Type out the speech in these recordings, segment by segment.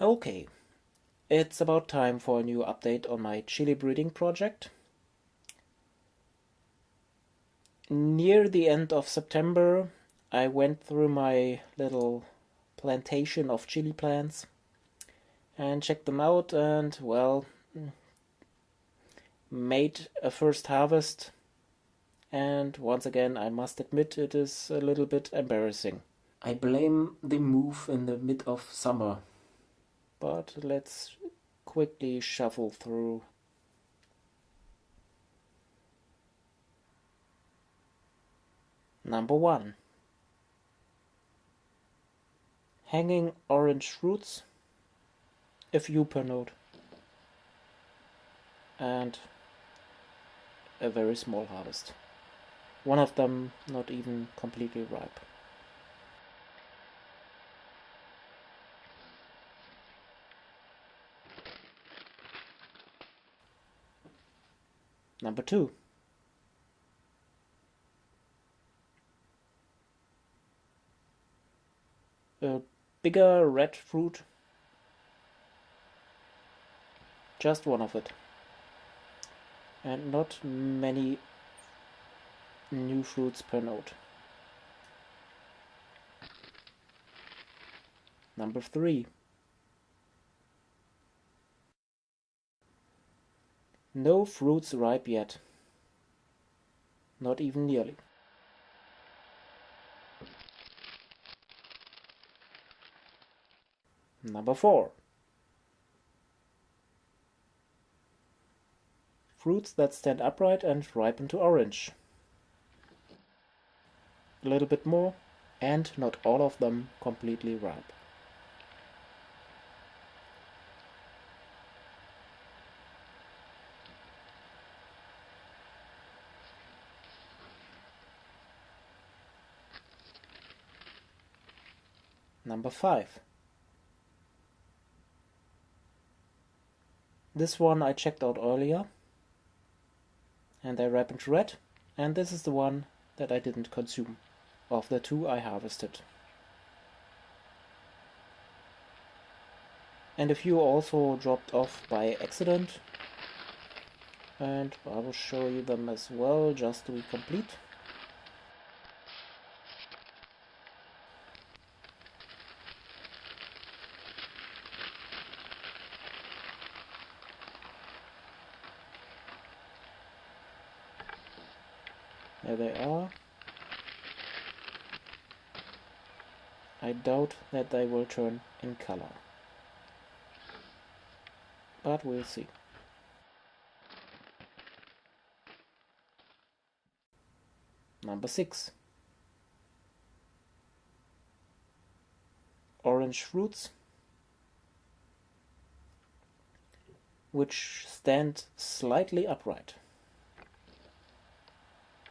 Okay, it's about time for a new update on my chili breeding project. Near the end of September, I went through my little plantation of chili plants and checked them out and, well, made a first harvest. And once again, I must admit it is a little bit embarrassing. I blame the move in the mid of summer but let's quickly shuffle through. Number one. Hanging orange fruits, a few per node, and a very small harvest. One of them not even completely ripe. Number two. A bigger red fruit. Just one of it. And not many new fruits per node. Number three. No fruits ripe yet. Not even nearly. Number four. Fruits that stand upright and ripen to orange. A little bit more, and not all of them completely ripe. Number 5. This one I checked out earlier and they ripened red and this is the one that I didn't consume of the two I harvested. And a few also dropped off by accident and I will show you them as well just to be complete. There they are. I doubt that they will turn in color. But we'll see. Number 6. Orange fruits which stand slightly upright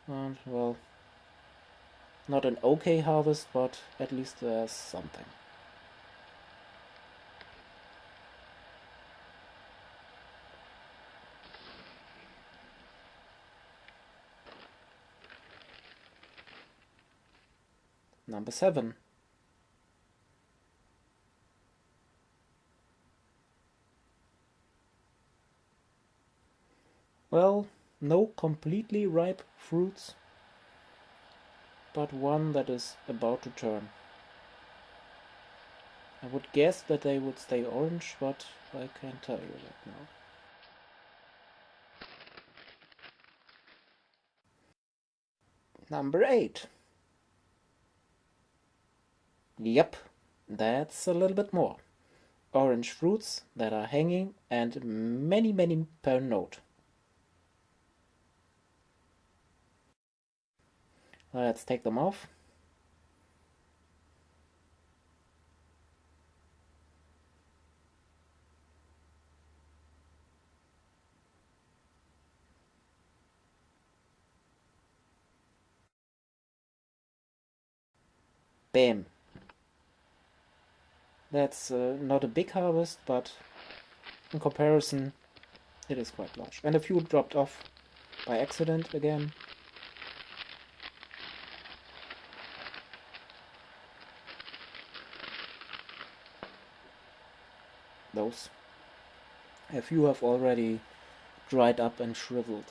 and well, not an okay harvest, but at least there's something. Number 7. No completely ripe fruits, but one that is about to turn. I would guess that they would stay orange, but I can't tell you that now. Number 8. Yep, that's a little bit more. Orange fruits that are hanging and many many per node. Let's take them off. Bam. That's uh, not a big harvest, but in comparison, it is quite large. And a few dropped off by accident again. Those. A few have already dried up and shriveled.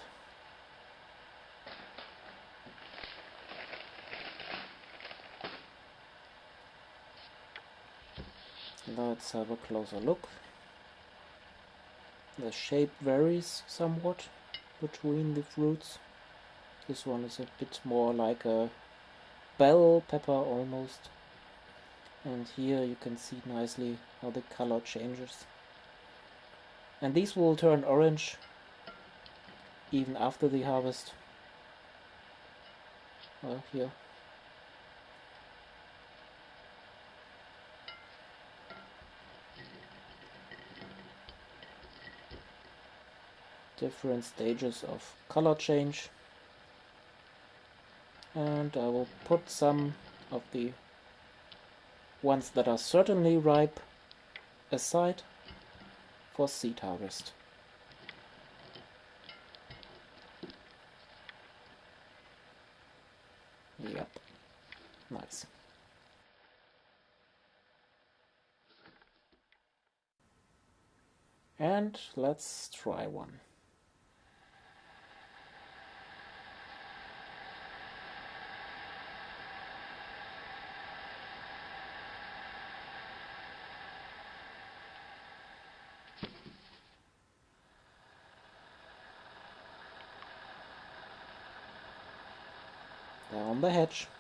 Let's have a closer look. The shape varies somewhat between the fruits. This one is a bit more like a bell pepper almost. And here you can see nicely how the color changes. And these will turn orange even after the harvest. Well, here. Different stages of color change. And I will put some of the ones that are certainly ripe aside for seed harvest. Yep, nice. And let's try one. Down the hatch.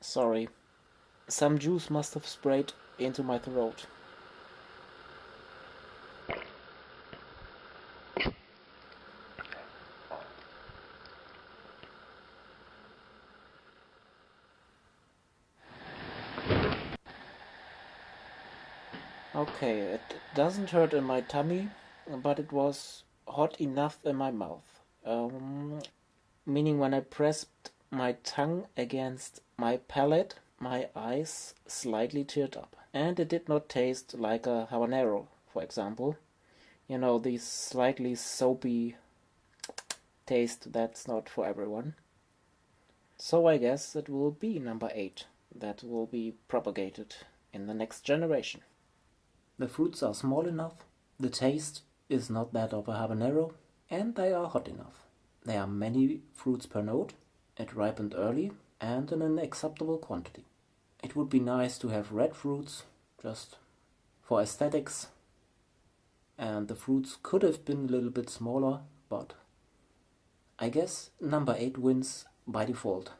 Sorry, some juice must have sprayed into my throat. Okay, it doesn't hurt in my tummy, but it was hot enough in my mouth. Um, meaning when I pressed my tongue against my palate, my eyes slightly teared up. And it did not taste like a habanero, for example. You know, the slightly soapy taste that's not for everyone. So I guess it will be number 8 that will be propagated in the next generation. The fruits are small enough, the taste is not that of a habanero, and they are hot enough. There are many fruits per node, it ripened early, and in an acceptable quantity. It would be nice to have red fruits, just for aesthetics, and the fruits could have been a little bit smaller, but I guess number 8 wins by default,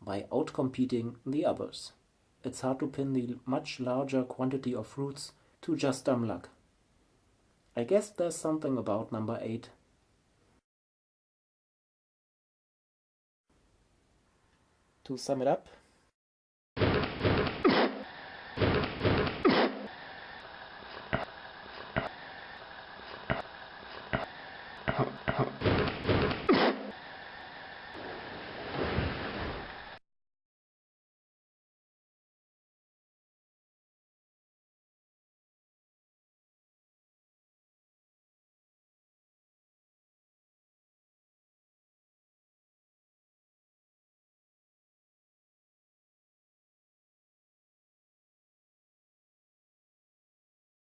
by outcompeting the others it's hard to pin the much larger quantity of fruits to just dumb luck. I guess there's something about number 8. To sum it up,